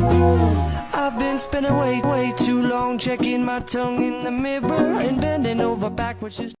I've been spending way, way too long checking my tongue in the mirror and bending over backwards.